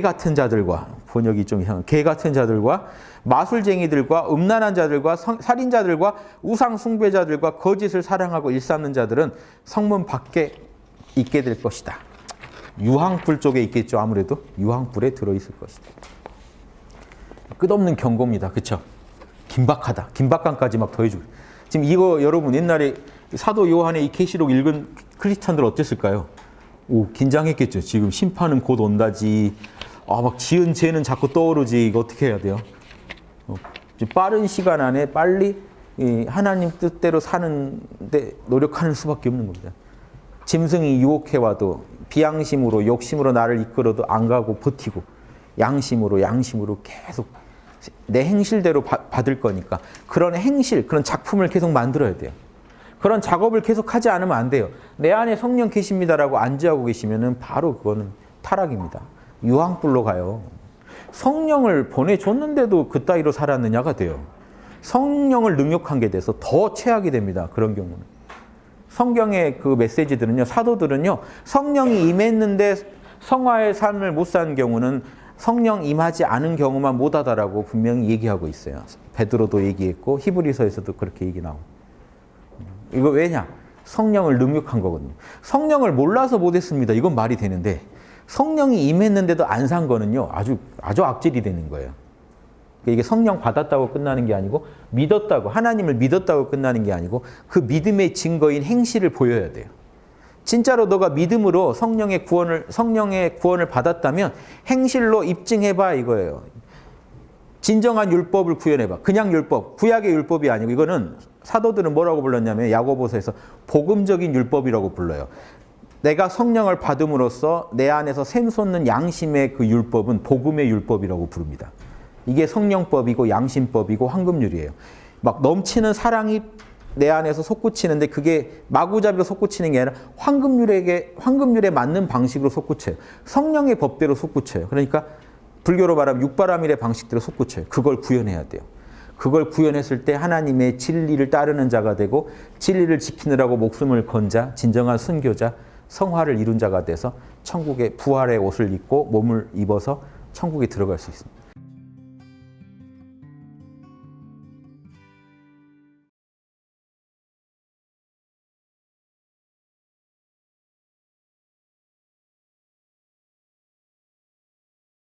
같은 자들과 번역이 좀 이상. 개 같은 자들과 마술쟁이들과 음란한 자들과 성- 살인자들과 우상 숭배자들과 거짓을 사랑하고 일삼는 자들은 성문 밖에 있게 될 것이다. 유황불 쪽에 있겠죠. 아무래도 유황불에 들어 있을 것이다. 끝없는 경고입니다. 그렇죠? 긴박하다. 긴박감까지 막 더해주고. 지금 이거 여러분 옛날에 사도 요한의 이 계시록 읽은 크리스찬들 어땠을까요? 오 긴장했겠죠. 지금 심판은 곧 온다지. 아 막 지은 죄는 자꾸 떠오르지. 이거 어떻게 해야 돼요? 어, 빠른 시간 안에 빨리 이 하나님 뜻대로 사는데 노력하는 수밖에 없는 겁니다. 짐승이 유혹해와도 비양심으로 욕심으로 나를 이끌어도 안 가고 버티고 양심으로 양심으로 계속 내 행실대로 바- 받을 거니까 그런 행실, 그런 작품을 계속 만들어야 돼요. 그런 작업을 계속 하지 않으면 안 돼요. 내 안에 성령 계십니다라고 안지하고 계시면은 바로 그거는 타락입니다. 유황불로 가요. 성령을 보내줬는데도 그따위로 살았느냐가 돼요. 성령을 능욕한 게 돼서 더 최악이 됩니다. 그런 경우는. 성경의 그 메시지들은요, 사도들은요, 성령이 임했는데 성화의 삶을 못 사는 경우는 성령 임하지 않은 경우만 못하다라고 분명히 얘기하고 있어요. 베드로도 얘기했고 히브리서에서도 그렇게 얘기 나오고. 이거 왜냐? 성령을 능욕한 거거든요. 성령을 몰라서 못했습니다. 이건 말이 되는데 성령이 임했는데도 안 산 거는요, 아주 아주 악질이 되는 거예요. 이게 성령 받았다고 끝나는 게 아니고 믿었다고 하나님을 믿었다고 끝나는 게 아니고 그 믿음의 증거인 행실을 보여야 돼요. 진짜로 너가 믿음으로 성령의 구원을 성령의 구원을 받았다면 행실로 입증해 봐 이거예요. 진정한 율법을 구현해봐. 그냥 율법, 구약의 율법이 아니고 이거는 사도들은 뭐라고 불렀냐면 야고보서에서 복음적인 율법이라고 불러요. 내가 성령을 받음으로써 내 안에서 샘솟는 양심의 그 율법은 복음의 율법이라고 부릅니다. 이게 성령법이고 양심법이고 황금률이에요. 막 넘치는 사랑이 내 안에서 솟구치는데 그게 마구잡이로 솟구치는 게 아니라 황금률에게 황금률에 맞는 방식으로 솟구쳐요. 성령의 법대로 솟구쳐요. 그러니까 불교로 말하면 육바라밀의 방식대로 솟구쳐요. 그걸 구현해야 돼요. 그걸 구현했을 때 하나님의 진리를 따르는 자가 되고 진리를 지키느라고 목숨을 건 자, 진정한 순교자, 성화를 이룬 자가 돼서 천국의 부활의 옷을 입고 몸을 입어서 천국에 들어갈 수 있습니다.